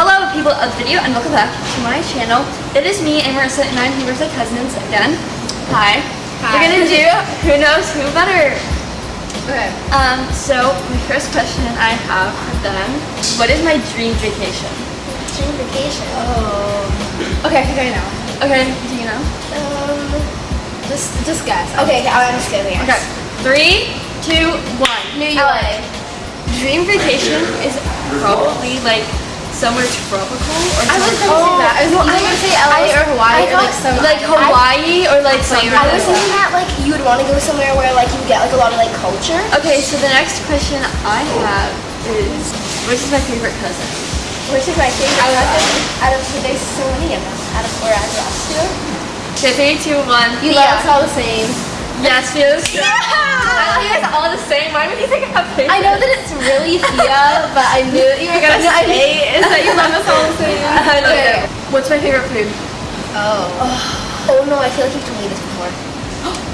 Hello people of video and welcome back to my channel. It is me and Marissa and I'm my cousins again. Hi. Hi. We're gonna do Who Knows Who Better. Okay. Um, so my first question I have for them, what is my dream vacation? Dream vacation. Oh. Okay, I think I know. Okay, do you know? Um, Just, just guess. okay, okay, I'm just kidding. Okay, three, two, one. New LA. Dream vacation is probably like somewhere tropical or I was somewhere gonna that. I was, I was gonna say LA or Hawaii or like thought- some like Hawaii or like somewhere. I was thinking that like you would want to go somewhere where like you get like a lot of like culture. Okay, so the next question I have is, which is my favorite cousin? Which is my favorite. I love. Out of there's so many of them. Out of four, of us two. Okay, three, two, one. You Yeah. love us all the same. Yes, feels. Yeah. You guys all the same. Why would you think I have favorite? I know that it's really Thea, but I knew that you were gonna gonna say is that you love us all the same. I love Okay. it. What's my favorite food? Oh. Oh no, I feel like you've told me this before.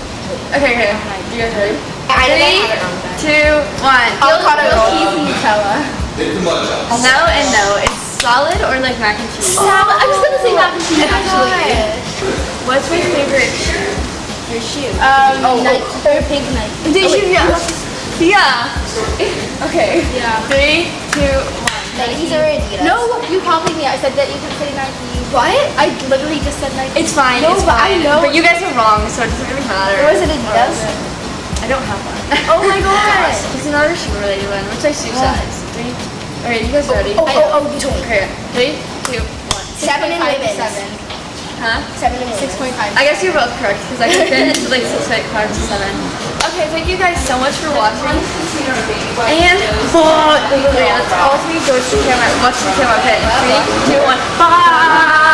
Okay, okay. You guys ready? I know Three, I have it wrong. two, one. Avocado You'll- cheese and Nutella. No and no. It's solid or like mac and cheese. Salad. I was gonna say mac and cheese actually. What's my favorite shoe? Your shoe. Um, Oh, Nike. oh, or pink Nike. Did you? Yeah. Yeah. Okay. Yeah. Three, two, Nikes Adidas? No, you copied me. I said that you could say Nike. What? I literally just said Nike. It's fine. No, it's but I know- But you guys are wrong, so it doesn't really matter. Or was it Adidas? I don't have one. Oh my god. It's another shoe related one. What's my shoe size? Three. Okay, you guys ready? Oh, oh, oh, you told me. Okay. Three, two, one. Seven and 6.5. Seven. Huh? Seven and Six point five. I guess you're both correct because I fit into like six point five to seven. Okay, thank you guys so much for watching. And let's all three go to the camera. Watch the camera. Okay, three, two, one. Bye.